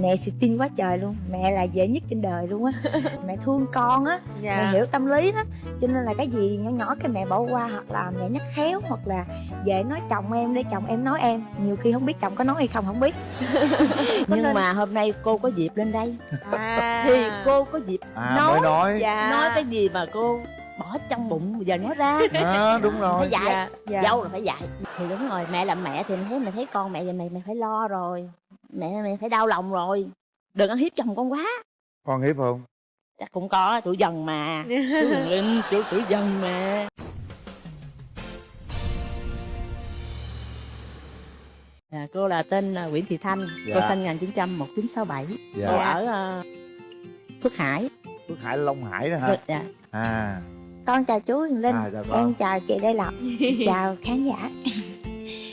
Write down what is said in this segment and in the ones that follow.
mẹ xịt tin quá trời luôn. Mẹ là dễ nhất trên đời luôn á. Mẹ thương con á. Dạ. mẹ hiểu tâm lý đó. Cho nên là cái gì nhỏ nhỏ cái mẹ bỏ qua hoặc là mẹ nhắc khéo hoặc là về nói chồng em để chồng em nói em. Nhiều khi không biết chồng có nói hay không không biết. Nhưng nên- mà hôm nay cô có dịp lên đây. À. thì cô có dịp à nói nói. dạ. Nói cái gì mà cô bỏ trong bụng giờ nói ra? À, đúng rồi. Phải dạy. Dạ dạ. Dâu là phải dạy. Thì đúng rồi mẹ làm mẹ thì mẹ thấy mẹ thấy con mẹ vậy mẹ mẹ phải lo rồi mẹ mẹ phải đau lòng rồi. Đừng ăn hiếp chồng con quá. Con hiếp không? Chắc cũng có tuổi dần mà. Chú Huyền Linh chú tuổi dần mà. À, cô là tên là Nguyễn Thị Thanh Dạ. cô sinh 1900 1967 dạ. Cô ở ờ, Phước Hải. Phước hải long hải đó hả? Phước- dạ. à. Con chào chú Huyền Linh. À dạ vâng. Em chào chị Lê Lộc. Chào khán giả.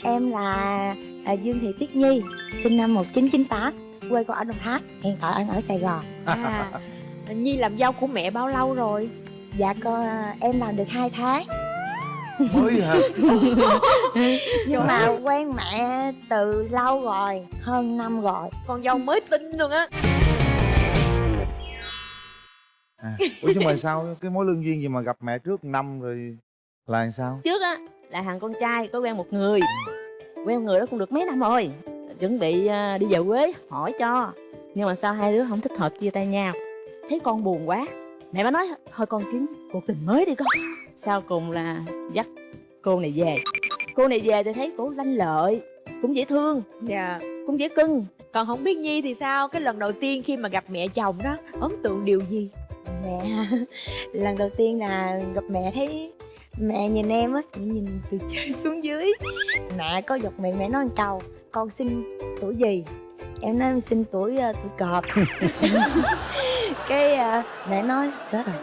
Em là à, Dương Thị Tuyết Nhi sinh năm 1998 quê con ở Đồng Tháp hiện tại anh ở Sài Gòn. À. nhi làm dâu của mẹ bao lâu rồi? Dạ con em làm được 2 tháng. Mới hả nhưng mà quen mẹ từ lâu rồi hơn năm rồi. Con dâu mới tin luôn á. À. ủa nhưng mà sao cái mối lương duyên gì mà gặp mẹ trước năm rồi là làm sao? Trước á là thằng con trai có quen một người. Quen người đó cũng được mấy năm rồi chuẩn bị ờ, đi về quê hỏi cho. Nhưng mà sao hai đứa không thích hợp chia tay nhau? Thấy con buồn quá. Mẹ mới nói thôi con kiếm cuộc tình mới đi con. Sau cùng là dắt cô này về. Cô này về thì thấy cổ lanh lợi cũng dễ thương dạ. cũng dễ cưng. Còn không biết nhi thì sao? Cái lần đầu tiên khi mà gặp mẹ chồng đó ấn tượng điều gì? Mẹ lần đầu tiên là gặp mẹ thấy mẹ nhìn em á nhìn từ trên xuống dưới. Mẹ có giật miệng mẹ nói một câu con sinh tuổi gì? Em nói em sinh tuổi ờ, tuổi cọp. Cái ờ, mẹ nói chết rồi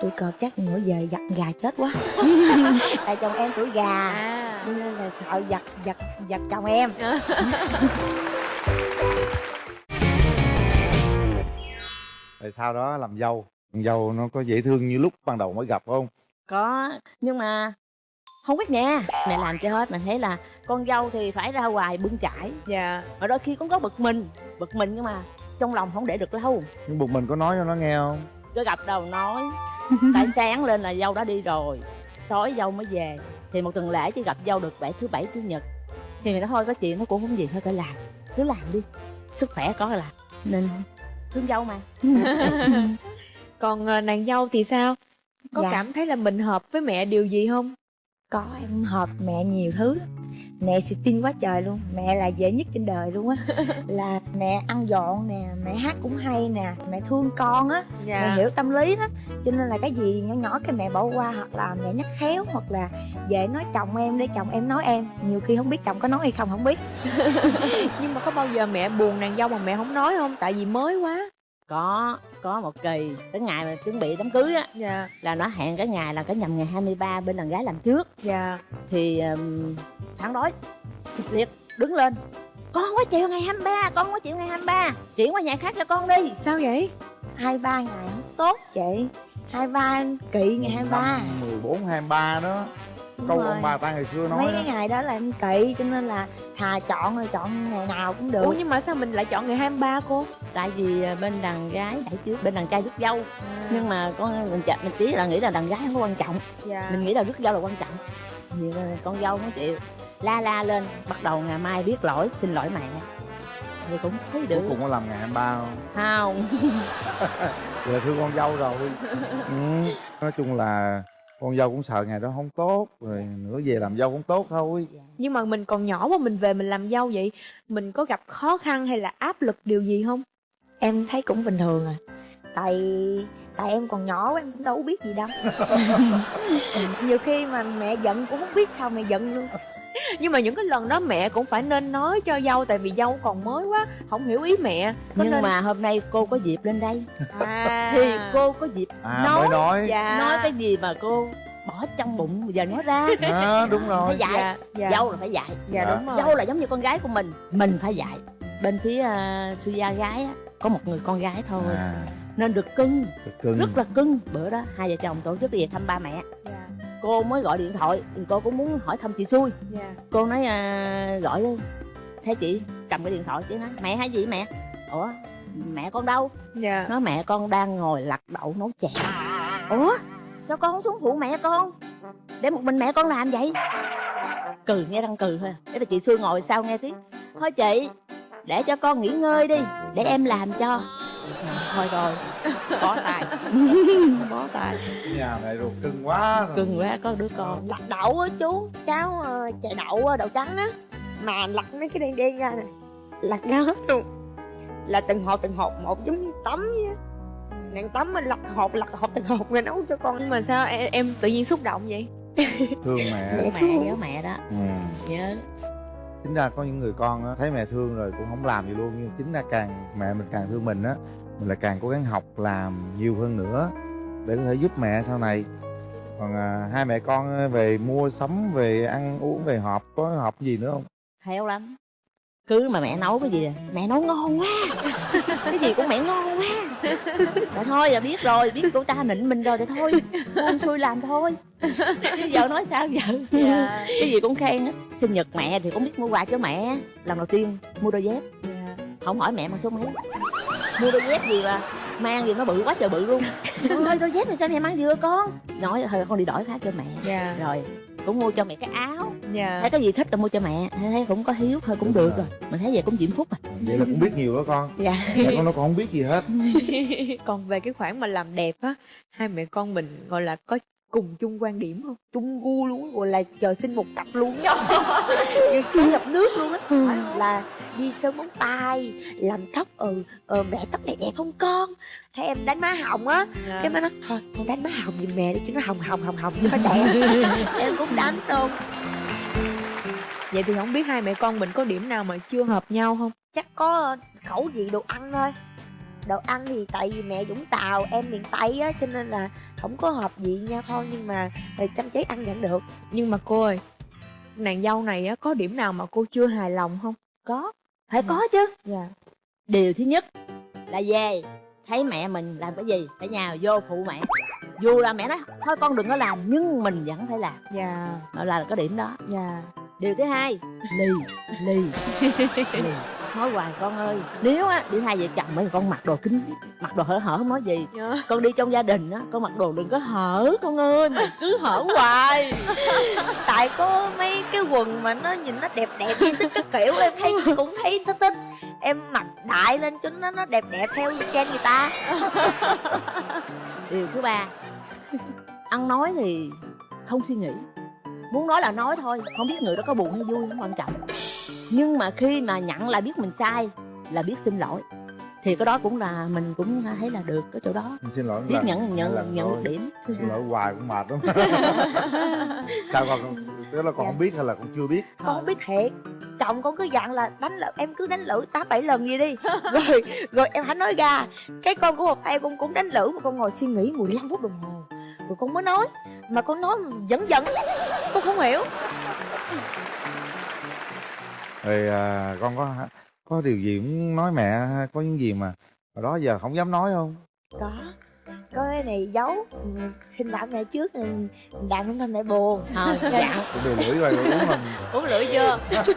tuổi cọp chắc nữa về giặt gà chết quá. Tại chồng em tuổi gà à. cho nên là sợ giặt giặt giặt chồng em. Rồi sau đó làm dâu. Dâu nó có dễ thương như lúc ban đầu mới gặp không? Có nhưng mà không biết nha mẹ làm cho hết mình thấy là con dâu thì phải ra ngoài bưng chải. Dạ. Mà đôi khi cũng có bực mình bực mình nhưng mà trong lòng không để được lâu. Nhưng bụng mình có nói cho nó nghe không? Cứ gặp đầu nói tại sáng lên là dâu đã đi rồi tối dâu mới về. Thì một tuần lễ chỉ gặp dâu được bảy thứ bảy chủ nhật. Thì mình nói thôi có chuyện nó cũng không gì thôi phải làm cứ làm đi sức khỏe có là. Nên thương dâu mà. Còn ờ, nàng dâu thì sao? Có Dạ. cảm thấy là mình hợp với mẹ điều gì không có em hợp mẹ nhiều thứ lắm. mẹ xịt tin quá trời luôn. Mẹ là dễ nhất trên đời luôn á. Là mẹ ăn dọn nè mẹ hát cũng hay nè mẹ thương con á. Dạ. Mẹ hiểu tâm lý đó cho nên là cái gì nhỏ nhỏ cái mẹ bỏ qua hoặc là mẹ nhắc khéo hoặc là về nói chồng em để chồng em nói em. Nhiều khi không biết chồng có nói hay không không biết. Nhưng mà có bao giờ mẹ buồn nàng dâu mà mẹ không nói không? Tại vì mới quá có có một kỳ cái ngày mà chuẩn bị đám cưới á dạ. là nó hẹn cái ngày là cái nhằm ngày 23 bên đàn gái làm trước. Dạ. Thì um, phản đối kịch liệt đứng lên. Con có chịu ngày 23 con có chịu ngày 23 chuyển qua nhà khác cho con đi. Sao vậy? Hai ba ngày không tốt chị. Hai ba kỵ ngày hai ba. Mười bốn hai ba đó. Đúng câu rồi. ông bà ta ngày xưa nói mấy đó. cái ngày đó là em kỵ cho nên là thà chọn rồi chọn ngày nào cũng được. Ủa nhưng mà sao mình lại chọn ngày 23 cô tại vì à, bên đàn gái đẩy trước bên đàn trai rước dâu. Nhưng mà con mình chặt mình chỉ là nghĩ là đàn gái không có quan trọng. Dạ. Mình nghĩ là rước dâu là quan trọng. Thì à, con dâu không chịu la la lên bắt đầu ngày mai biết lỗi xin lỗi mẹ. Thì cũng thấy cuối được. cùng có làm ngày 23 không? Không. Vậy là thương con dâu rồi. Ừ. nói chung là con dâu cũng sợ ngày đó không tốt rồi nữa về làm dâu cũng tốt thôi. Nhưng mà mình còn nhỏ mà mình về mình làm dâu vậy mình có gặp khó khăn hay là áp lực điều gì không em thấy cũng bình thường à. Tại tại em còn nhỏ quá, em cũng đâu có biết gì đâu. Nhiều khi mà mẹ giận cũng không biết sao mẹ giận luôn. Nhưng mà những cái lần đó mẹ cũng phải nên nói cho dâu tại vì dâu còn mới quá không hiểu ý mẹ. Có nhưng nên- mà hôm nay cô có dịp lên đây. À. Thì cô có dịp à nói nói. dạ. nói cái gì mà cô bỏ trong bụng giờ nói ra. À, đúng rồi. phải dạy. Dạ dạ. Dâu là phải dạy. Dạ Dạ. đúng rồi. Dâu là giống như con gái của mình. Mình phải dạy. Bên phía uh, suya gái á có một người con gái thôi. À, nên được cưng. Cực cưng. Rất là cưng. Bữa đó hai vợ chồng tổ chức đi về thăm ba mẹ. Dạ. Cô mới gọi điện thoại thì cô cũng muốn hỏi thăm chị xui. Dạ. Cô nói à, gọi đi thế chị cầm cái điện thoại chị nói mẹ hay gì mẹ? Ủa mẹ con đâu? Dạ. Nói mẹ con đang ngồi lặt đậu nấu chè. Ủa? Sao con không xuống phụ mẹ con? Để một mình mẹ con làm vậy? Cười nghe răng cười thôi để bà chị xui ngồi sau nghe tiếng. Thôi chị để cho con nghỉ ngơi đi để em làm cho. Thôi rồi bó tay bó tay nhà này ruột cưng quá rồi. cưng quá có đứa con. Lặt đậu á chú cháu ờ, chè đậu ờ, đậu trắng á. Mà lặt mấy cái đen đen ra nè. Lặt ra hết luôn. Là từng hộp từng hộp một giống như tắm vậy á. Nàng tắm mà lặt hộp lặt hộp từng hộp rồi nấu cho con. Nhưng mà sao em, em tự nhiên xúc động vậy? Thương mẹ. Mẹ mẹ nhớ mẹ đó. Ừ. nhớ chính ra có những người con thấy mẹ thương rồi cũng không làm gì luôn nhưng chính ra càng mẹ mình càng thương mình á mình lại càng cố gắng học làm nhiều hơn nữa để có thể giúp mẹ sau này. Còn à, hai mẹ con về mua sắm về ăn uống về họp có họp gì nữa không? Theo lắm cứ mà mẹ nấu cái gì à, mẹ nấu ngon quá. Cái gì cũng mẹ ngon quá. Rồi thôi là biết rồi biết cô ta nịnh mình rồi thì thôi. Buông xuôi làm thôi. Chứ giờ nói sao giờ? Dạ. Cái gì cũng khen á sinh nhật mẹ thì cũng biết mua quà cho mẹ. Lần đầu tiên mua đôi dép. Dạ. Không hỏi mẹ mà số mấy. Mua đôi dép gì mà mang gì nó bự quá trời bự luôn. Ôi đôi dép thì sao mẹ mang vừa con? Nói thôi con đi đổi khác cho mẹ. Dạ. Rồi cũng mua cho mẹ cái áo dạ. Thấy cái gì thích là mua cho mẹ thấy cũng có hiếu thôi cũng được rồi. mình thấy vậy cũng diễm phúc à. Vậy là cũng biết nhiều đó con. Dạ. Mẹ con nó còn không biết gì hết. Còn về cái khoản mà làm đẹp á hai mẹ con mình gọi là có cùng chung quan điểm không? Chung gu luôn gọi là trời sinh một cặp luôn như chung nhập nước luôn á. Ừ. Là đi sơn móng tay làm tóc ừ ờ, mẹ tóc này đẹp không con? Thấy em đánh má hồng á. Dạ. cái má nói thôi con đánh má hồng giùm mẹ đi cho nó hồng hồng hồng hồng cho nó đẹp. Em cũng đánh luôn vậy thì không biết hai mẹ con mình có điểm nào mà chưa hợp nhau không? Chắc có ờ, khẩu vị đồ ăn thôi. Đồ ăn thì tại vì mẹ Vũng Tàu em miền Tây á cho nên là không có hợp vị nhau thôi nhưng mà ờ, chăm cháy ăn vẫn được. Nhưng mà cô ơi nàng dâu này á có điểm nào mà cô chưa hài lòng không? Có phải có chứ. Dạ. Điều thứ nhất là về thấy mẹ mình làm cái gì phải nhào vô phụ mẹ. Dù là mẹ nói thôi con đừng có làm nhưng mình vẫn phải làm. Dạ. Đó là cái điểm đó. Dạ điều thứ hai. Lì lì lì. Nói hoài con ơi. Nếu á đi hai vợ chồng mấy con mặc đồ kính mặc đồ hở hở không nói gì. Dạ. Con đi trong gia đình á con mặc đồ đừng có hở con ơi mà cứ hở hoài. Tại có mấy cái quần mà nó nhìn nó đẹp đẹp đi xích cái kiểu em thấy cũng thấy thích thích. Em mặc đại lên cho nó nó đẹp đẹp theo trend người ta. Điều thứ ba. Ăn nói thì không suy nghĩ muốn nói là nói thôi không biết người đó có buồn hay vui không quan trọng. Nhưng mà khi mà nhận là biết mình sai là biết xin lỗi. Thì cái đó cũng là mình cũng thấy là được cái chỗ đó. Xin lỗi biết lần- nhận nhận lần nhận được điểm. Xin lỗi hoài cũng mệt lắm. Sao con tức là con không biết hay là con chưa biết. Con không biết thiệt. Chồng con cứ dặn là đánh lỡ em cứ đánh lử tám bảy lần gì đi. Rồi rồi em hãy nói ra cái con của một em con cũng đánh lử mà con ngồi suy nghĩ 15 phút đồng hồ rồi con mới nói mà con nói dẫn dẫn con không hiểu. Rồi à, con có có điều gì muốn nói mẹ có những gì mà hồi đó giờ không dám nói không? Có có cái này giấu. Ừ, xin lỗi mẹ trước ừ, đàn không nên mẹ buồn. Thôi Dạ. dặn cái đồ lưỡi rồi uống mình. Uống lưỡi chưa?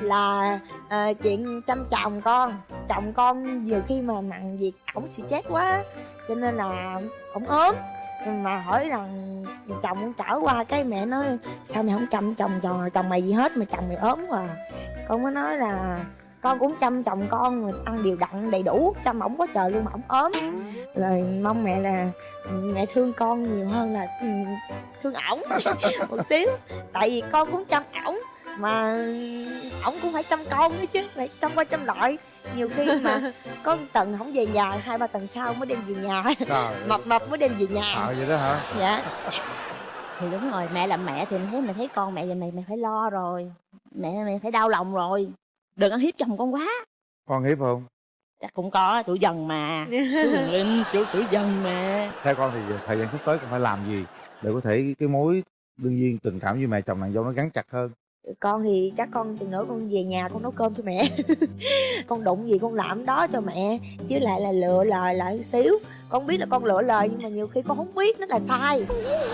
Là ờ, chuyện chăm chồng con. Chồng con nhiều khi mà mặn việc ổng stress quá cho nên là ổng ốm. Mà hỏi rằng chồng con trở qua cái mẹ nói sao mày không chăm chồng chồng chồng mày gì hết mà chồng mày ốm quá à. con mới nói là con cũng chăm chồng con ăn đều đặn đầy đủ. Chăm ổng quá trời luôn mà ổng ốm. Rồi mong mẹ là mẹ thương con nhiều hơn là ừ, thương ổng một xíu. Tại vì con cũng chăm ổng mà ổng cũng phải chăm con nữa chứ phải chăm qua chăm lại. Nhiều khi mà có một tuần không về nhà hai ba tuần sau mới đem về nhà. Trời mập mập mới đem về nhà. Ờ vậy đó hả? Dạ. Thì đúng rồi mẹ làm mẹ thì mày thấy mày thấy con mẹ vậy mày mày phải lo rồi. Mẹ mày phải đau lòng rồi đừng ăn hiếp chồng con quá. Con hiếp không? Chắc cũng có tuổi dần mà. Chú Huyền linh chú tuổi dần mà. Theo con thì thời gian sắp tới con phải làm gì để có thể cái mối đương nhiên tình cảm với mẹ chồng nàng dâu nó gắn chặt hơn? Con thì chắc con chừng nữa con về nhà con nấu cơm cho mẹ. Con đụng gì con làm đó cho mẹ chứ lại là lựa lời lại xíu. Con biết là con lựa lời nhưng mà nhiều khi con không biết nó là sai.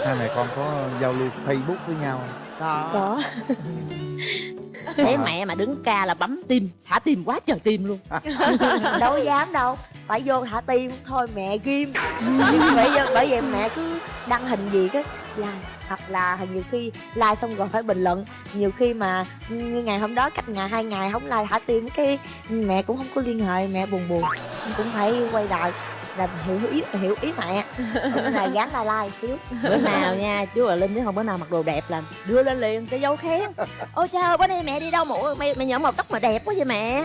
Hai mẹ con có giao lưu facebook với nhau không? có thấy mẹ mà đứng ca là bấm tim thả tim quá trời tim luôn. Đâu dám đâu phải vô thả tim thôi mẹ ghim. Bởi vậy bởi vậy mẹ cứ đăng hình gì cái like hoặc là nhiều khi like xong rồi phải bình luận. Nhiều khi mà như ngày hôm đó cách ngày hai ngày không like thả tim cái mẹ cũng không có liên hệ mẹ buồn buồn. Cũng phải quay lại là hiểu ý hiểu ý mẹ. Cũng là dán like like xíu. Bữa nào nha chú và linh chứ không bữa nào mặc đồ đẹp là đưa lên liền cái dấu khen. Ôi trời ơi bữa nay mẹ đi đâu mà ủa, mẹ mẹ nhỡ màu tóc mà đẹp quá vậy mẹ?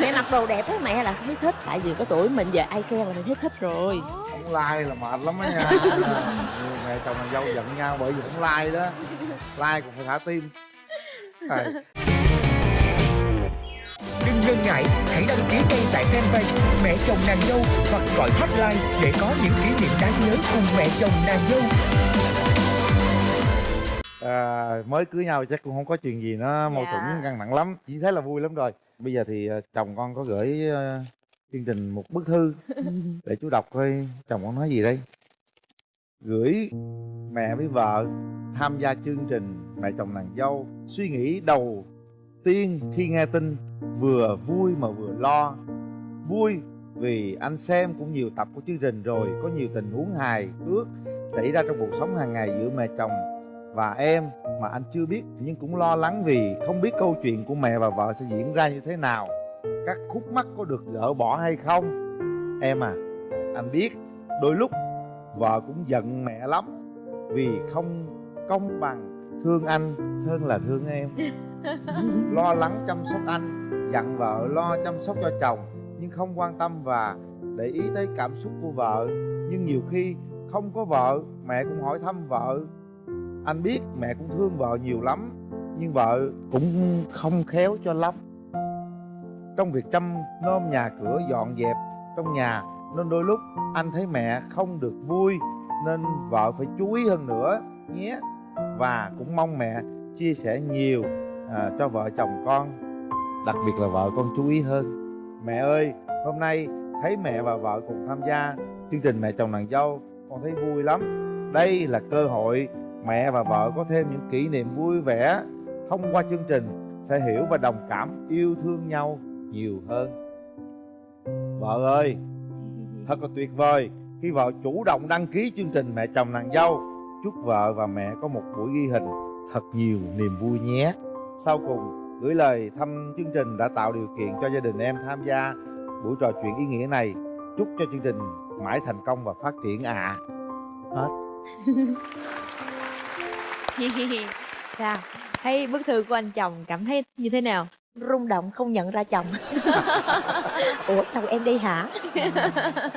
Mẹ mặc đồ đẹp quá mẹ là thấy thích. Tại vì có tuổi mình giờ ai khen là mình thấy thích rồi. Không like là mệt lắm á nha. Mẹ chồng nàng dâu giận nhau bởi vì không like đó. Like cũng phải thả tim. Rồi. Đừng ngần ngại, hãy đăng ký ngay tại fanpage Mẹ chồng nàng dâu hoặc gọi hotline để có những kỷ niệm đáng nhớ cùng mẹ chồng nàng dâu. à, mới cưới nhau chắc cũng không có chuyện gì nó mâu Dạ. thuẫn căng thẳng lắm chỉ thấy là vui lắm rồi bây giờ thì ờ, chồng con có gửi ờ, chương trình một bức thư để chú đọc coi chồng con nói gì đây gửi mẹ với vợ tham gia chương trình mẹ chồng nàng dâu suy nghĩ đầu tiên khi nghe tin, vừa vui mà vừa lo. Vui vì anh xem cũng nhiều tập của chương trình rồi, có nhiều tình huống hài ước xảy ra trong cuộc sống hàng ngày giữa mẹ chồng và em mà anh chưa biết, nhưng cũng lo lắng vì không biết câu chuyện của mẹ và vợ sẽ diễn ra như thế nào. Các khúc mắc có được gỡ bỏ hay không? Em à anh biết, đôi lúc vợ cũng giận mẹ lắm vì không công bằng thương anh hơn là thương em. lo lắng chăm sóc anh, dặn vợ lo chăm sóc cho chồng, nhưng không quan tâm và để ý tới cảm xúc của vợ. Nhưng nhiều khi không có vợ, mẹ cũng hỏi thăm vợ. Anh biết mẹ cũng thương vợ nhiều lắm, nhưng vợ cũng không khéo cho lắm. Trong việc chăm nom nhà cửa dọn dẹp trong nhà, nên đôi lúc anh thấy mẹ không được vui, nên vợ phải chú ý hơn nữa, nhé. Và cũng mong mẹ chia sẻ nhiều à, cho vợ chồng con đặc biệt là vợ con chú ý hơn. Mẹ ơi hôm nay thấy mẹ và vợ cùng tham gia chương trình mẹ chồng nàng dâu con thấy vui lắm. Đây là cơ hội mẹ và vợ có thêm những kỷ niệm vui vẻ thông qua chương trình sẽ hiểu và đồng cảm yêu thương nhau nhiều hơn. Vợ ơi thật là tuyệt vời khi vợ chủ động đăng ký chương trình mẹ chồng nàng dâu. Chúc vợ và mẹ có một buổi ghi hình thật nhiều niềm vui nhé sau cùng gửi lời thăm chương trình đã tạo điều kiện cho gia đình em tham gia buổi trò chuyện ý nghĩa này. Chúc cho chương trình mãi thành công và phát triển ạ. Hết. Sao? Thấy bức thư của anh chồng cảm thấy như thế nào? Rung động không nhận ra chồng. Ủa chồng em đi hả?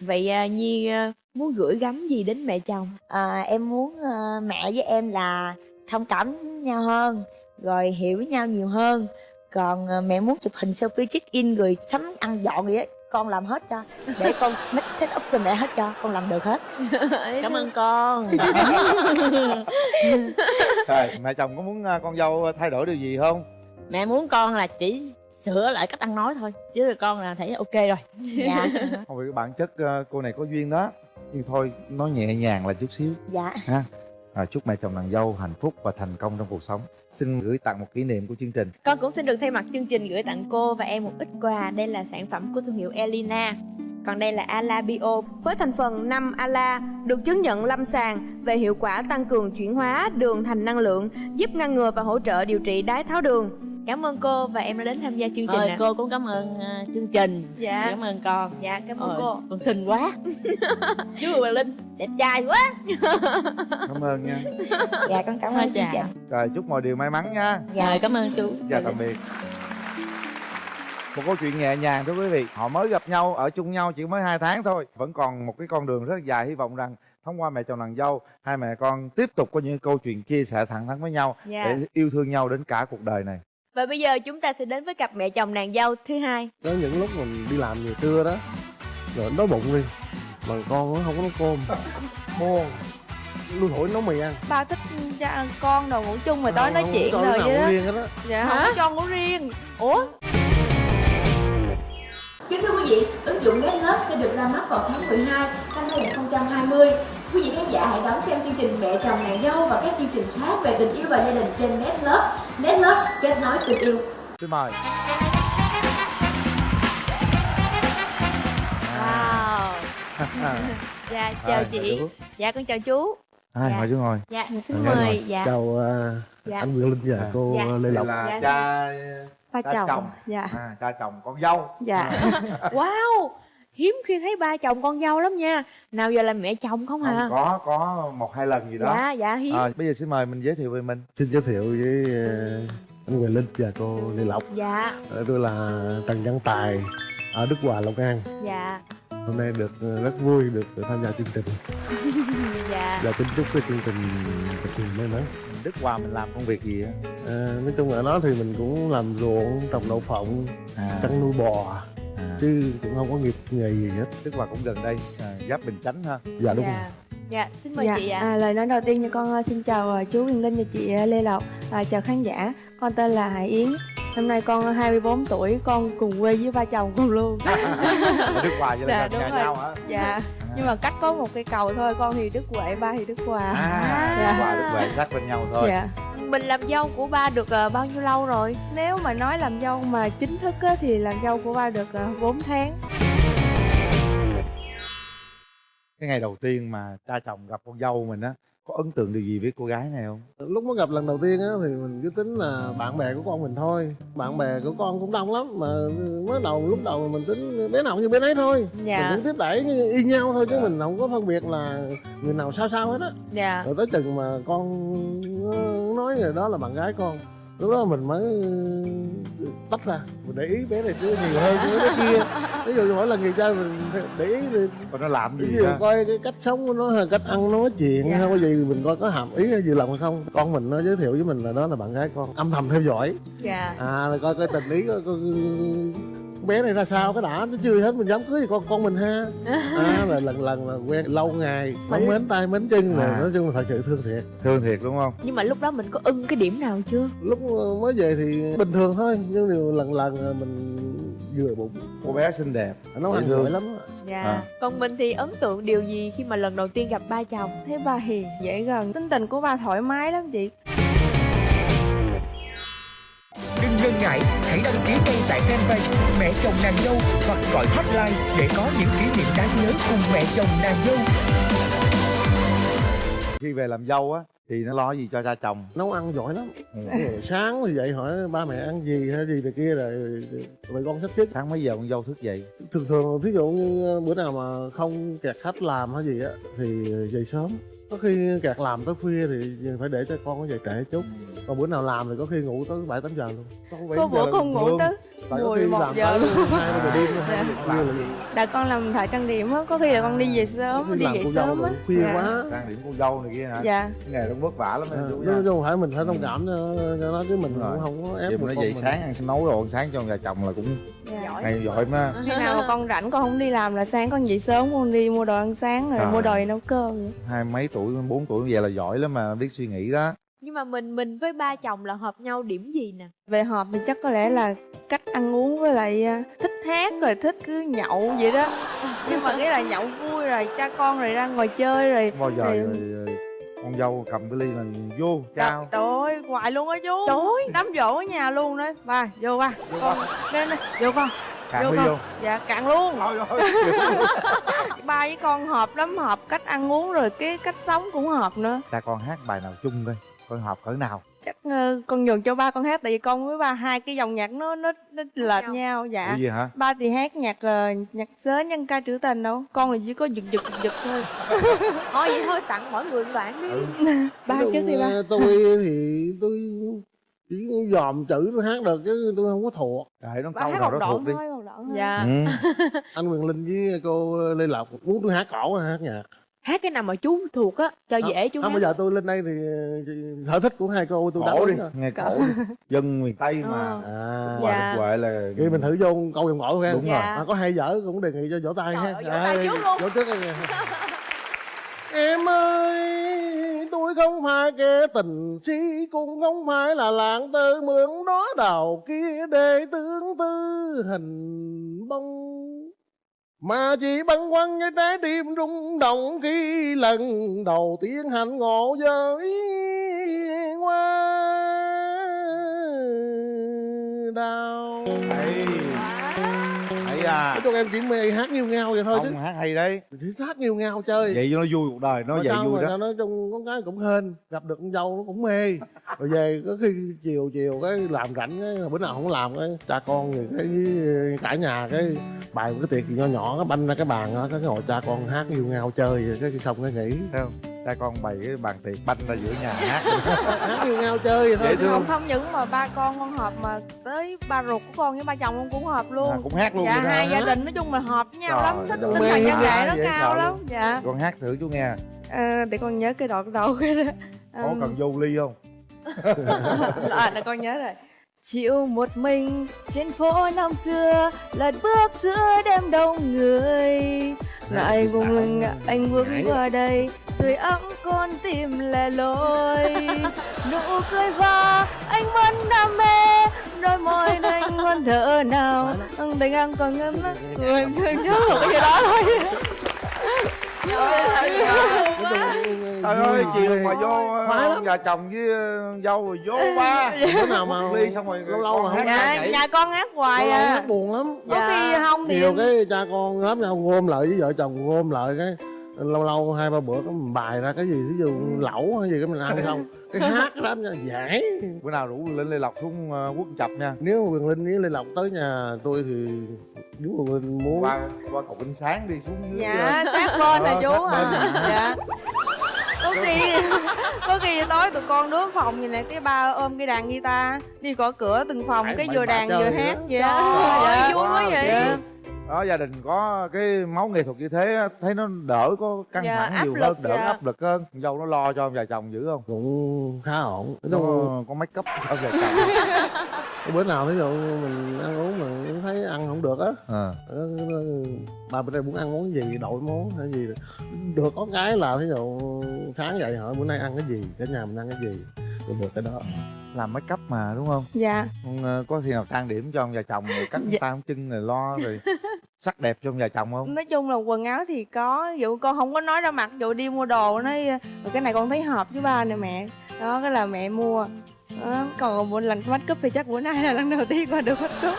Vậy à, nhi à, muốn gửi gắm gì đến mẹ chồng? À, em muốn ờ, mẹ với em là thông cảm nhau hơn rồi hiểu nhau nhiều hơn. Còn ờ, mẹ muốn chụp hình selfie check in rồi sắm ăn dọn gì á con làm hết cho. Để con make set up cho mẹ hết cho con làm được hết. Cảm ơn con. Rồi mẹ chồng có muốn à, con dâu thay đổi điều gì không? Mẹ muốn con là chỉ sửa lại cách ăn nói thôi chứ là con là thấy ok rồi. Dạ. Không vì bản chất à, cô này có duyên đó. Nhưng thôi nói nhẹ nhàng là chút xíu. Dạ. Ha à, chúc mẹ chồng nàng dâu hạnh phúc và thành công trong cuộc sống xin gửi tặng một kỷ niệm của chương trình Con cũng xin được thay mặt chương trình gửi tặng cô và em một ít quà. Đây là sản phẩm của thương hiệu Elina. Còn đây là Ala Bio với thành phần 5 Ala được chứng nhận lâm sàng về hiệu quả tăng cường chuyển hóa đường thành năng lượng, giúp ngăn ngừa và hỗ trợ điều trị đái tháo đường. Cảm ơn cô và em đã đến tham gia chương trình thôi ạ. cô cũng cảm ơn à, chương trình. Dạ. cảm ơn con. Dạ, cảm ơn Ờ, cô. con xinh quá. Chú và linh đẹp trai quá. Cảm ơn nha. Dạ con cảm ơn chương chào. trình rồi chúc mọi điều may mắn nha. Dạ rồi cảm ơn chú. Chào tạm biệt. Một câu chuyện nhẹ nhàng thưa quý vị. Họ mới gặp nhau ở chung nhau chỉ mới hai tháng thôi. Vẫn còn một cái con đường rất dài hy vọng rằng thông qua mẹ chồng nàng dâu hai mẹ con tiếp tục có những câu chuyện chia sẻ thẳng thắn với nhau Dạ. để yêu thương nhau đến cả cuộc đời này Và bây giờ chúng ta sẽ đến với cặp mẹ chồng nàng dâu thứ hai. có những lúc mình đi làm về trưa đó rồi đói bụng đi mà con nó không có nấu cơm buồn lui thổi nấu mì ăn Ba thích cha con đồ ngủ chung mà tối nói Không chuyện cho rồi vậy đó. riêng đó Dạ không có cho ngủ riêng. Ủa? Kính thưa quý vị, ứng dụng Netlove sẽ được ra mắt vào tháng 12 năm 2020. Quý vị khán giả hãy đón xem chương trình Mẹ chồng nàng dâu và các chương trình khác về tình yêu và gia đình trên Netlove Nét lớp kết nối tình yêu. xin mời Wow. Dạ chào Rồi, chị. Dạ con chào chú. Hai Dạ. mời chú ngồi Dạ xin Dạ, mời. rồi. Dạ. chào à, Dạ. anh Nguyễn Linh và À. cô Dạ. Lê Lộc là Dạ. cha cha chồng chồng dạ à, cha chồng con dâu dạ Wow. Hiếm khi thấy ba chồng con dâu lắm nha. Nào giờ là mẹ chồng không hả? có có một hai lần gì đó. Dạ dạ hiếm. à, bây giờ xin mời mình giới thiệu về mình. Xin giới thiệu với à, anh Nguyễn Linh và cô Lê Lộc. Dạ. Ờ, tôi là Trần Văn Tài ở Đức Hòa Long An. Dạ. Hôm nay được ờ, rất vui được tham gia chương trình. Dạ. và kính chúc cái chương trình thật nhiều may mắn Đức Hòa mình làm công việc gì á? À, nói chung ở đó thì mình cũng làm ruộng trồng đậu phộng à, chăn nuôi bò à. chứ cũng không có nghiệp nghề gì hết Đức Hòa cũng gần đây à, giáp Bình Chánh ha. Dạ đúng rồi. Dạ. Dạ, xin mời dạ chị ạ. à, lời nói đầu tiên cho con ờ, xin chào ờ, chú Huyền Linh và chị Lê Lộc. À, chào khán giả. Con tên là Hải Yến. Năm nay con 24 tuổi con cùng quê với ba chồng con luôn. Ở Đức Hòa vậy Dạ, là đúng gần nhà rồi. nhau hả? Dạ. Nhưng mà cách có một cây cầu thôi con thì Đức Huệ ba thì Đức Hòa. À Dạ. Đức Hòa Đức Huệ sát bên nhau thôi. Dạ mình làm dâu của ba được uh, bao nhiêu lâu rồi? nếu mà nói làm dâu mà chính thức á, thì làm dâu của ba được ờ, uh, 4 tháng cái ngày đầu tiên mà cha chồng gặp con dâu mình á có ấn tượng điều gì với cô gái này không? Lúc mới gặp lần đầu tiên á thì mình cứ tính là bạn bè của con mình thôi. Bạn bè của con cũng đông lắm mà mới đầu lúc đầu mình tính bé nào như bé nấy thôi. Dạ. mình cũng tiếp đẩy như y nhau thôi chứ mình không có phân biệt là người nào sao sao hết á. Dạ. rồi tới chừng mà con nói rồi đó là bạn gái con lúc đó mình mới tách ra. Mình để ý bé này chứ nhiều hơn cái bé kia. Ví dụ mỗi lần người chơi mình để ý còn nó làm ví gì dụ ha coi cái cách sống của nó hay cách ăn nó nói chuyện Dạ. hay có gì mình coi có hàm ý hay gì lòng hay không. Con mình nó giới thiệu với mình là đó là bạn gái con. Âm thầm theo dõi. Dạ. à rồi coi coi tình ý coi, coi bé này ra sao cái đã nó chưa hết mình dám cưới thì con con mình ha à rồi lần lần là quen lâu ngày nó mến tay mến chân rồi À. nói chung là thật sự thương thiệt thương thiệt đúng không Nhưng mà lúc đó mình có ưng cái điểm nào chưa? lúc mới về thì bình thường thôi nhưng điều lần lần là mình vừa bụng cô bé xinh đẹp nó ăn giỏi lắm Dạ. À. Còn mình thì ấn tượng điều gì khi mà lần đầu tiên gặp ba chồng? thấy ba hiền dễ gần tính tình của ba thoải mái lắm chị Đừng ngần ngại, hãy đăng ký ngay tại fanpage Mẹ chồng nàng dâu hoặc gọi hotline để có những kỷ niệm đáng nhớ cùng mẹ chồng nàng dâu. khi về làm dâu á thì nó lo gì cho cha chồng? Nấu ăn giỏi lắm. Ừ. Rồi sáng thì dậy hỏi ba mẹ ăn gì hay gì này kia rồi rồi con sắp xếp sáng mấy giờ con dâu thức dậy? Thường thường thí dụ như bữa nào mà không kẹt khách làm hay gì á thì dậy sớm có khi kẹt làm tới khuya thì phải để cho con nó dậy trễ chút. Còn bữa nào làm thì có khi ngủ tới bảy tám giờ luôn. Con có bữa con ngủ tới Tại có khi 11 làm giờ tới luôn. hai giờ đêm hai Dạ. giờ khuya là gì Đã con làm thợ trang điểm á, có khi là con đi về sớm, đi về cô sớm á. khuya Dạ. quá trang điểm con dâu này kia hả Dạ, cái nghề nó vất vả lắm À, em chú chứ không phải mình phải thông cảm cho, nó chứ mình cũng không có ép mà nó dậy mình. sáng ăn nấu đồ ăn sáng cho nhà chồng là cũng dạ. hay giỏi mà Khi nào mà con rảnh con không đi làm là sáng con dậy sớm con đi mua đồ ăn sáng rồi À. mua đồ nấu cơm hai mấy tuổi bốn tuổi vậy là giỏi lắm mà biết suy nghĩ đó Nhưng mà mình mình với ba chồng là hợp nhau điểm gì nè? Về họp thì chắc có lẽ là cách ăn uống với lại à, thích hát rồi thích cứ nhậu vậy đó. Nhưng mà cái là nhậu vui rồi cha con rồi ra ngồi chơi rồi bao giờ Thì- rồi, rồi, con dâu cầm cái ly là vô chào Trời ơi, hoài luôn á chú. Trời. Ơi. Đám dỗ ở nhà luôn đó. Ba, vô ba. Con, đây này, vô con. Cạn vô con. vô. Dạ, cạn luôn. Thôi thôi Ba với con hợp lắm, hợp cách ăn uống rồi cái cách sống cũng hợp nữa. Cha con hát bài nào chung coi con hợp cỡ nào Chắc ờ, con nhường cho ba con hát Tại vì con với ba hai cái dòng nhạc nó nó, nó lệch nhau. nhau Dạ Ủa gì hả Ba thì hát nhạc ờ, nhạc sớ nhân ca trữ tình đâu Con là chỉ có giật giật giật thôi Thôi vậy thôi tặng mỗi người một đoạn đi. ừ. Ba chung, đi ba tôi thì tôi chỉ dòm chữ tôi hát được chứ tôi không có thuộc Để nó Ba câu hát nào đó thuộc đi thôi, Dạ. ừ. anh Quyền Linh với cô Lê Lộc muốn tôi hát cổ hay hát nhạc Hát cái nào mà chú thuộc á, cho dễ chú không hát. bây giờ tôi lên đây thì sở thích của hai cô tôi cổ đi rồi nghe cổ dân miền tây mà Ờ. à Dạ. Huệ là vậy mình thử vô câu dòng cổ xem đúng Dạ. rồi mà có hay dở cũng đề nghị cho vỗ tay Trời ha vỗ tay trước luôn. vỗ trước em ơi tôi không phải kẻ tình si cũng không phải là lạng tư mượn đó đầu kia để tương tư hình bông mà chỉ băn khoăn với trái tim rung động khi lần đầu tiên hành ngộ với hoa đào hey à nói chung em chỉ mê hát nghiêu ngao vậy thôi chứ. Không hát hay đấy. Chỉ hát nghiêu ngao chơi. Vậy cho nó vui cuộc đời nó vậy vui đó. nói chung con gái cũng hên gặp được con dâu nó cũng mê. Rồi về có khi chiều chiều cái làm rảnh cái bữa nào không làm cái cha con thì cái cả nhà cái một cái tiệc gì nho nhỏ cái banh ra cái bàn đó cái ngồi cha con hát yêu ngao chơi rồi cái xong cái nghỉ. Thấy không cha con bày cái bàn tiệc banh ra giữa nhà hát. Hát yêu ngao chơi vậy thôi không không? Không những mà ba con con hợp mà tới ba ruột của con với ba chồng con cũng hợp luôn. À, cũng hát luôn dạ hai gia đình nói chung là hợp với nhau Trời lắm thích tinh thần quá, nghệ nó cao lắm luôn. dạ. Con hát thử chú nghe. À, để con nhớ cái đoạn đầu cái đó. Có cần vô ly không? À, để con nhớ rồi Chịu một mình trên phố năm xưa Lật bước giữa đêm đông người. Ngại vùng mình anh bước qua đây Sưởi ấm con tim lẻ loi. Nụ cười và anh vẫn đam mê Đôi môi anh ngon thở nào. Tình anh còn ngân Người thương nhớ cái gì đó thôi trời ơi chiều mà vô ờ, lắm. nhà chồng với ờ, dâu rồi vô ba. Bữa nào mà ly xong rồi lâu lâu mà không Dạ, nhà con hát hoài à. buồn lắm. Có khi không thì nhiều cái cha con lớp nhau gom lại với vợ chồng gom lại cái lâu lâu hai ba bữa có mình bài ra cái gì ví dụ lẩu hay gì cái mình ăn xong cái hát đám nha giải bữa nào rủ lên lê lộc xuống ờ, quốc chập nha. Nếu mà Quyền Linh với Lê Lộc tới nhà tôi thì Quyền Linh muốn. Qua qua cầu Vinh sáng đi xuống dưới ờ, dạ sát bên Ờ, chú à? dạ. Có khi có khi tối tụi con đứa phòng vậy nè cái ba ôm cái đàn guitar đi gõ cửa từng phòng Phải- cái vừa đàn vừa hát vậy dạ vui quá vậy đó gia đình có cái máu nghệ thuật như thế á, thấy nó đỡ có căng Dạ, thẳng nhiều lực, hơn đỡ dạ. áp lực hơn. Dâu nó lo cho ông già chồng dữ không? Cũng khá ổn. Nó có make up cho ông già chồng bữa nào ví dụ mình ăn uống mà thấy ăn không được á. Ờ. ờ, ba bữa nay muốn ăn món gì đổi món hay gì được. Có cái là thí dụ sáng dậy hỏi bữa nay ăn cái gì cả nhà mình ăn cái gì rồi được cái đó. Làm make up mà đúng không? Dạ. Con, ờ, có khi nào trang điểm cho ông già chồng rồi cắt Dạ. tay chân rồi lo rồi sắc đẹp trong nhà chồng không? Nói chung là quần áo thì có dụ con không có nói ra mặt dụ đi mua đồ nói cái này con thấy hợp với ba nè mẹ. Đó cái là mẹ mua. Đó, còn một lần make up thì chắc bữa nay là lần đầu tiên con được make up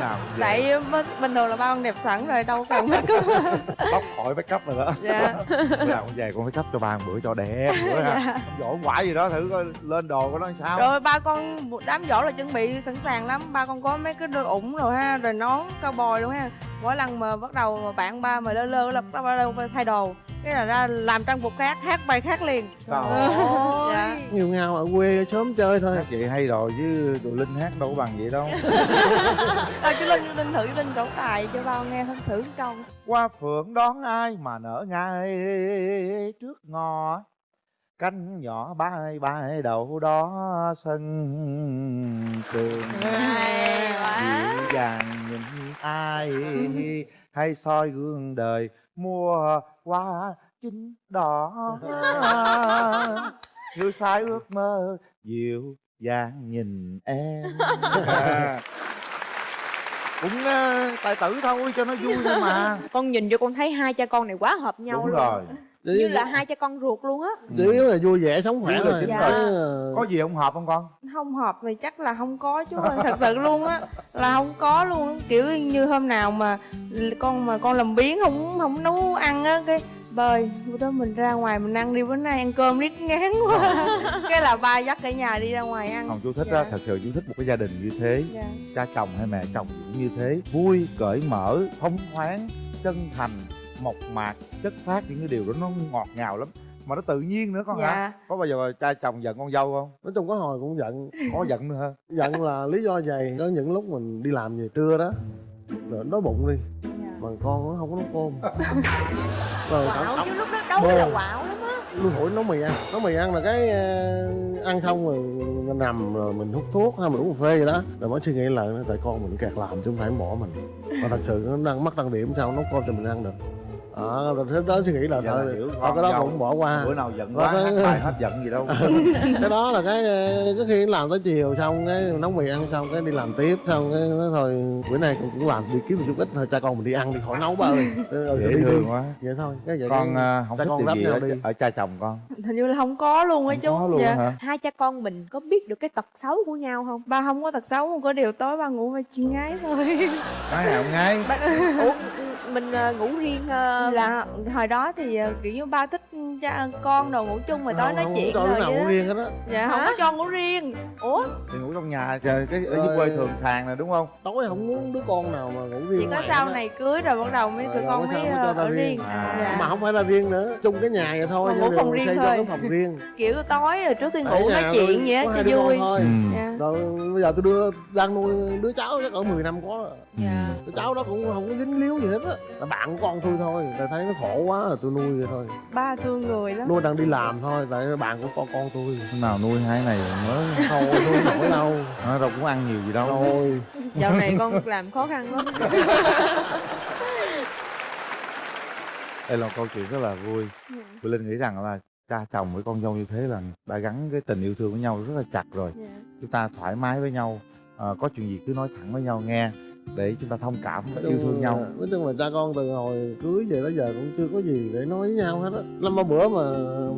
nào tại bình thường là ba con đẹp sẵn rồi đâu cần make up tóc khỏi make up rồi đó. Dạ. Bữa nào cũng về con make up cho ba một bữa cho đẹp bữa ha. Dạ. dỗ quả gì đó thử coi lên đồ của nó sao. Rồi ba con đám giỗ là chuẩn bị sẵn sàng lắm. Ba con có mấy cái đôi ủng rồi ha rồi nón cao bồi luôn ha mỗi lần mà bắt đầu mà bạn ba mà lơ lơ là bắt đầu thay đồ. Cái là ra làm trang phục khác hát bài khác liền. Trời dạ. Nhiều ngao ở quê sớm chơi thôi. Hát vậy hay rồi chứ tụi linh hát đâu có bằng vậy đâu. Rồi chú linh linh thử linh trổ tài cho ba con nghe thử thử câu. Qua phượng đón ai mà nở ngay trước ngõ cánh nhỏ bay bay đâu đó sân trường dịu dàng nhìn ai hay soi gương đời mua hoa chín đỏ. Như sai ước mơ dịu dàng nhìn em. Cũng ờ, tài tử thôi cho nó vui thôi mà. Con nhìn vô con thấy hai cha con này quá hợp nhau đúng luôn. rồi như là hai cha con ruột luôn á. Chủ yếu là vui vẻ sống khỏe thôi. chính Dạ. Rồi. có gì không hợp không con? Không hợp thì chắc là không có chú ơi thật sự luôn á là không có luôn. Kiểu như hôm nào mà con mà con làm biến không không nấu ăn á cái bơi bữa đó mình ra ngoài mình ăn đi bữa nay ăn cơm riết ngán quá. Cái là ba dắt cả nhà đi ra ngoài ăn. Không chú thích Dạ. á thật sự chú thích một cái gia đình như thế. Dạ. cha chồng hay mẹ chồng cũng như thế. Vui cởi mở thông thoáng chân thành mộc mạc chất phát những cái điều đó nó ngọt ngào lắm. Mà nó tự nhiên nữa con hả? Dạ. Có bao giờ cha chồng giận con dâu không? Nói chung có hồi cũng giận. Có giận nữa hả? Giận là lý do vậy có những lúc mình đi làm về trưa đó rồi đói bụng đi. Dạ. mà con nó không có nấu cơm. Rồi quạo chứ lúc đó đâu Bồ. là quạo lắm á. Lui hỏi nấu mì ăn. Nấu mì ăn là cái ờ, ăn xong rồi mình nằm rồi mình hút thuốc hay mình uống cà phê gì đó. Rồi mới suy nghĩ lại tại con mình kẹt làm chứ không phải bỏ mình. Mà thật sự nó đang mắc tăng điểm sao nấu cơm cho mình ăn được ờ rồi thế đó suy nghĩ là thôi thôi cái đó dâu. cũng bỏ qua. bữa nào giận quá bài hết giận gì đâu. Cái đó là cái ờ, có khi làm tới chiều xong cái nấu mì ăn xong cái đi làm tiếp xong cái nói thôi bữa nay cũng, cũng làm đi kiếm một chút ít thôi cha con mình đi ăn đi khỏi nấu ba ơi. Ừ, dễ đi, đi. thương quá. Vậy thôi cái vậy con cái- à, không cha thích con điều gì ở, đi. ở cha chồng con. Hình như là không có luôn á không chú. có luôn Dạ. hả? Hai cha con mình có biết được cái tật xấu của nhau không? Ba không có tật xấu không có điều tối ba ngủ với chị gái thôi. Nói nào ngay ba, ủa mình ờ, ngủ riêng ờ, là hồi đó thì ờ, kiểu như ba thích cha con đồ ngủ chung mà tối nói chuyện cho rồi nào ngủ đó. riêng hết á. Dạ không có cho ngủ riêng. Ủa? Thì ngủ trong nhà trời cái ở dưới quê thường sàn này đúng không? Tối không muốn đứa con nào mà ngủ riêng chỉ có sau này cưới rồi bắt đầu mới tụi con mới cho ở riêng. À. dạ. mà không phải là riêng nữa chung cái nhà vậy thôi ngủ phòng riêng cho thôi. phòng riêng. Kiểu tối rồi trước khi Ở ngủ nhà nói chuyện vậy á cho vui. thôi. Dạ. Rồi bây giờ tôi đưa đang nuôi đứa cháu chắc cỡ 10 năm có rồi. Dạ. Đứa cháu đó cũng không có dính líu gì hết á là bạn của con tôi thôi tại thấy nó khổ quá rồi tôi nuôi vậy thôi. Ba thương người lắm. Nuôi đang đi làm thôi tại bạn của con con tôi. Hôm nào nuôi hai này mới thôi nuôi nổi đâu. Nó đâu cũng ăn nhiều gì đâu. Thôi. Dạo này con làm khó khăn lắm. Đây là một câu chuyện rất là vui. Quỳ Linh nghĩ rằng là cha chồng với con dâu như thế là đã gắn cái tình yêu thương với nhau rất là chặt rồi. Dạ. chúng ta thoải mái với nhau. Ờ, có chuyện gì cứ nói thẳng với nhau nghe để chúng ta thông cảm và yêu thương là- nhau. nói chung là cha con từ hồi cưới về tới giờ cũng chưa có gì để nói với nhau hết á. Năm ba bữa mà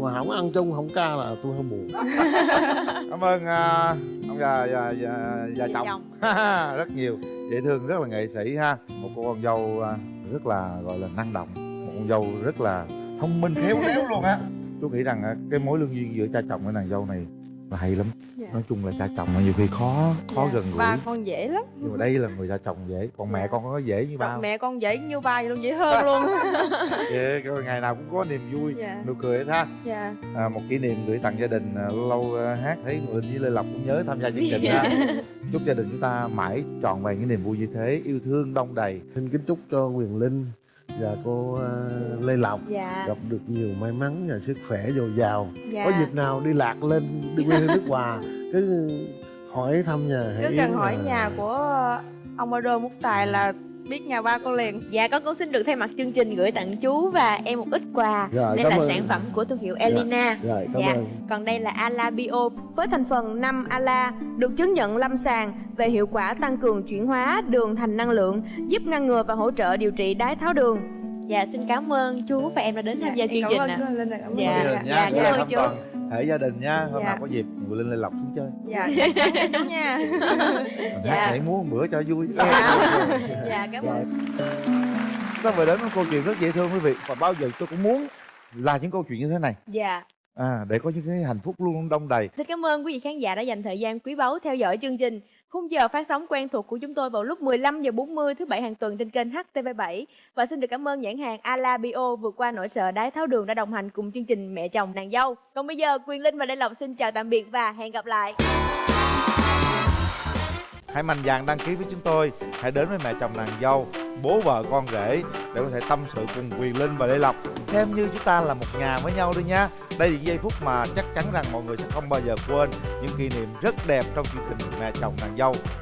mà không ăn chung không ca là tôi hơi buồn. Cảm ơn à, ông già già già, già Dạ chồng. chồng. rất nhiều. Dễ thương rất là nghệ sĩ ha. Một cô con dâu à, rất là gọi là năng động. Một con dâu rất là thông minh khéo léo luôn á. Tôi nghĩ rằng à, cái mối lương duyên giữa cha chồng với nàng dâu này là hay lắm Dạ. nói chung là cha chồng mà nhiều khi khó khó Dạ. gần gũi ba con dễ lắm nhưng mà đây là người cha chồng dễ còn mẹ Dạ. con có dễ như ba không? mẹ con dễ như ba vậy luôn dễ hơn luôn Dạ, coi ngày nào cũng có niềm vui dạ nụ cười hết ha dạ à, một kỷ niệm gửi tặng gia đình à, lâu lâu à, hát thấy Linh với Lê Lộc cũng nhớ tham gia chương trình Dạ. ha chúc gia đình chúng ta mãi trọn vẹn những niềm vui như thế yêu thương đông đầy xin kính chúc cho quyền linh và cô ờ, lê lộc. Dạ. Gặp được nhiều may mắn và sức khỏe dồi dào. Dạ. Có dịp nào đi lạc lên đi quê nước hòa cứ hỏi thăm nhà cứ cần hỏi là- nhà của ông Ado Múc Tài là biết nhà ba con liền dạ con cũng xin được thay mặt chương trình gửi tặng chú và em một ít quà Rồi, đây là ơn. sản phẩm của thương hiệu Elina rồi cảm Dạ. ơn Còn đây là Ala Bio với thành phần 5 Ala được chứng nhận lâm sàng về hiệu quả tăng cường chuyển hóa đường thành năng lượng, giúp ngăn ngừa và hỗ trợ điều trị đái tháo đường. Dạ xin cảm ơn chú và em đã đến tham gia chương trình ạ. Dạ, Gia đình dạ, nha, dạ, Gia cảm ơn đình chú. Thăm Toàn. Thể gia đình nha hôm Dạ. nào có dịp Ngọc Linh Lê Lộc xuống chơi Dạ, chắn nha mình Dạ. hát nhảy múa một bữa cho vui Dạ. Dạ cảm ơn. ta vừa đến một câu chuyện rất dễ thương quý vị và bao giờ tôi cũng muốn là những câu chuyện như thế này Dạ. À, để có những cái hạnh phúc luôn đông đầy Xin cảm ơn quý vị khán giả đã dành thời gian quý báu theo dõi chương trình. Khung giờ phát sóng quen thuộc của chúng tôi vào lúc 15 giờ 40 thứ bảy hàng tuần trên kênh HTV7 và xin được cảm ơn nhãn hàng Ala Bio vượt qua nỗi sợ đái tháo đường đã đồng hành cùng chương trình Mẹ chồng nàng dâu. Còn bây giờ Quyền Linh và Lê Lộc xin chào tạm biệt và hẹn gặp lại. hãy mạnh dạn đăng ký với chúng tôi hãy đến với mẹ chồng nàng dâu bố vợ con rể để có thể tâm sự cùng quyền linh và lê lộc. Xem như chúng ta là một nhà với nhau đi nha. Đây là những giây phút mà chắc chắn rằng mọi người sẽ không bao giờ quên những kỷ niệm rất đẹp trong chương trình mẹ chồng nàng dâu.